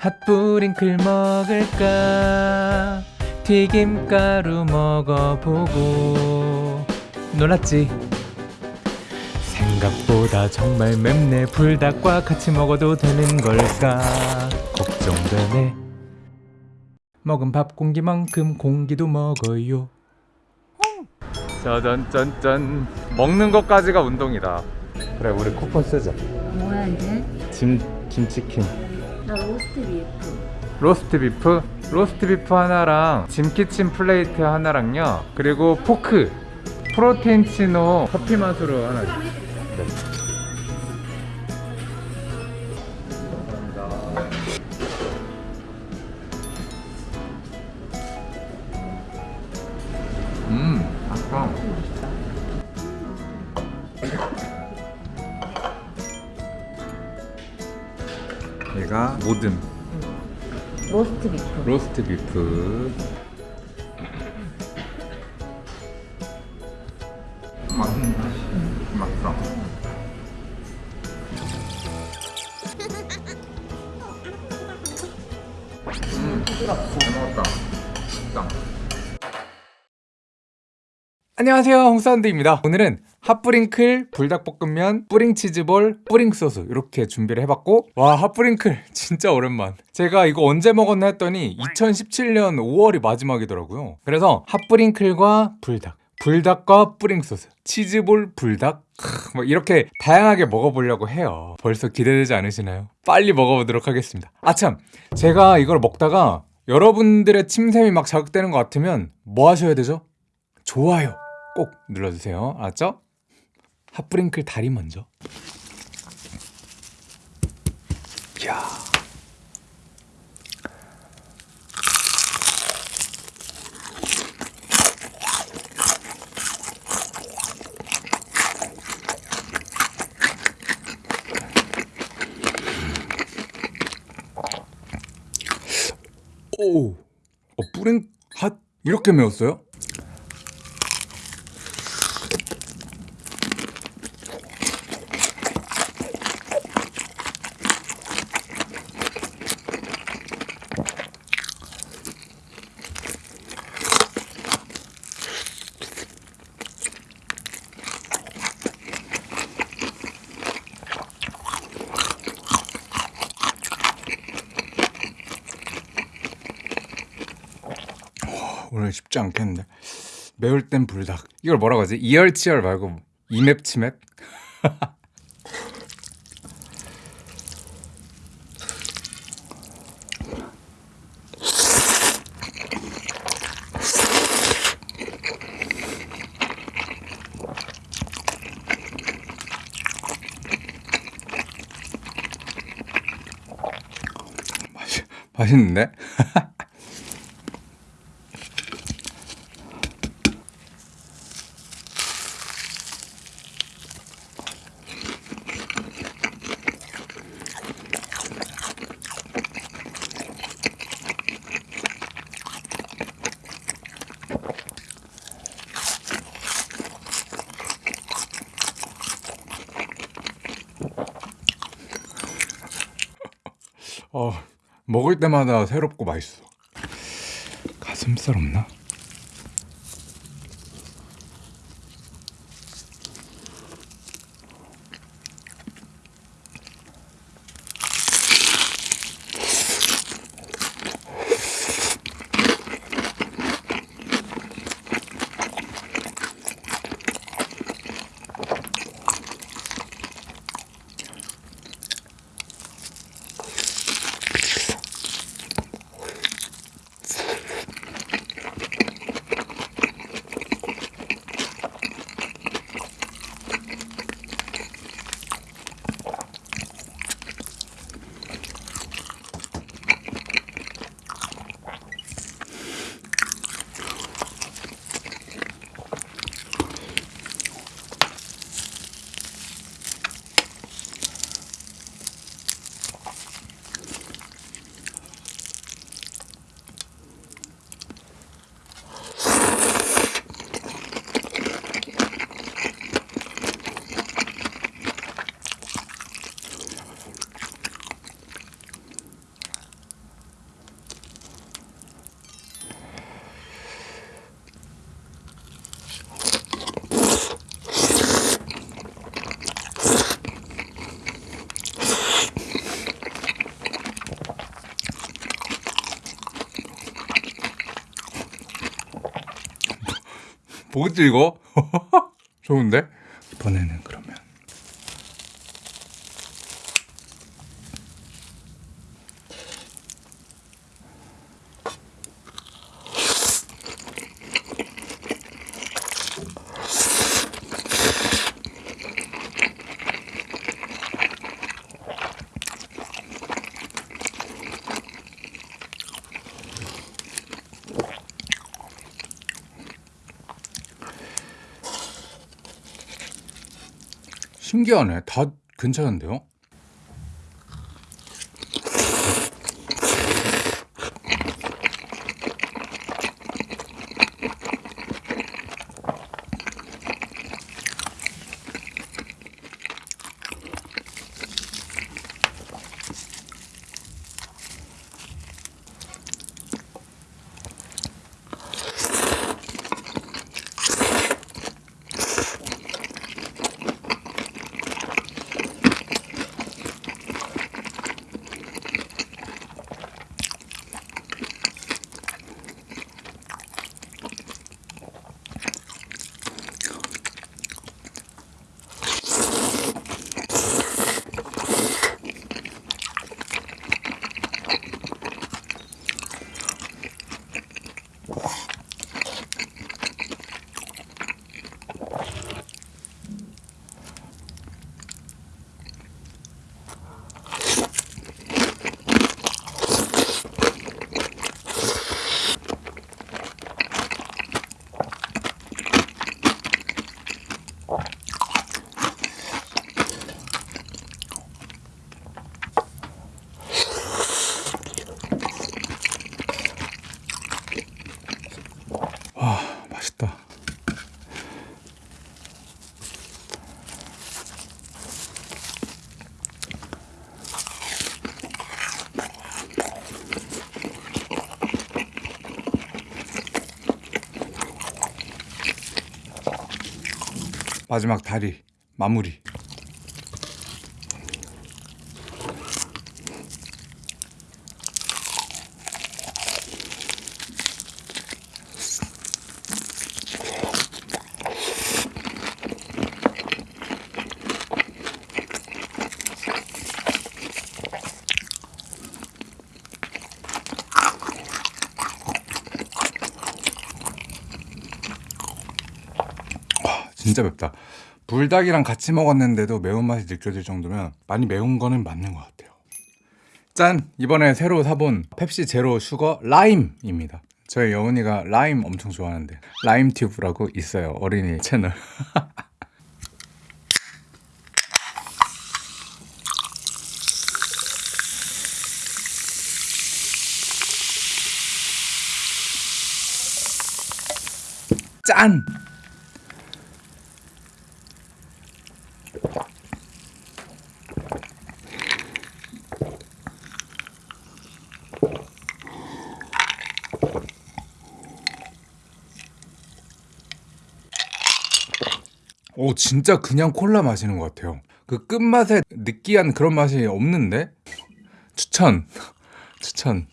핫뿌링클 먹을까? 튀김가루 먹어보고. 놀랐지? 생각보다 정말 맵네. 불닭과 같이 먹어도 되는 걸까? 걱정되네. 먹은 밥 공기만큼 공기도 먹어요. 짜잔짠짠. 먹는 것까지가 운동이다. 그래 우리 쿠폰 쓰자. 뭐야 이제? 짐, 김치킨 나 로스트 비프. 로스트 비프? 로스트 비프 하나랑 짐키친 플레이트 하나랑요. 그리고 포크. 프로테인 치노 커피 맛으로 하나 네. 음 아까 얘가 모듬. 로스트 비프. 로스트 비프. 맛있어 음 부드럽고 잘 먹었다 맛있다 안녕하세요 홍사운드입니다. 오늘은 핫뿌링클 불닭볶음면 뿌링치즈볼 뿌링소스 이렇게 준비를 해봤고 와 핫뿌링클 진짜 오랜만. 제가 이거 언제 먹었나 했더니 2017년 5월이 마지막이더라고요. 그래서 핫뿌링클과 불닭 불닭과 뿌링소스 치즈볼 불닭 크, 뭐 이렇게 다양하게 먹어보려고 해요. 벌써 기대되지 않으시나요? 빨리 먹어보도록 하겠습니다. 아참 제가 이걸 먹다가 여러분들의 침샘이 막 자극되는 것 같으면 뭐 하셔야 되죠? 좋아요 꼭 눌러주세요 알았죠? 핫브링클 다리 먼저 이야 오, 어, 뿌링 핫 이렇게 매웠어요? 오늘 쉽지 않겠는데 매울 땐 불닭 이걸 뭐라고 하지? 이열치열 말고 이맵 치맵? 맛있, 맛있는데? 어, 먹을 때마다 새롭고 맛있어. 가슴살 없나? 뭐지 이거? 좋은데? 이번에는 그러면 신기하네. 다 괜찮은데요? 와, 맛있다. 마지막 다리 마무리. 진짜 맵다. 불닭이랑 같이 먹었는데도 매운맛이 느껴질 정도면 많이 매운 거는 맞는 것 같아요. 짠! 이번에 새로 사본 펩시 제로 슈거 라임입니다. 저희 여운이가 라임 엄청 좋아하는데 라임 튜브라고 있어요. 어린이 채널. 짠! 오 진짜 그냥 콜라 마시는 것 같아요. 그 끝맛에 느끼한 그런 맛이 없는데 추천 추천.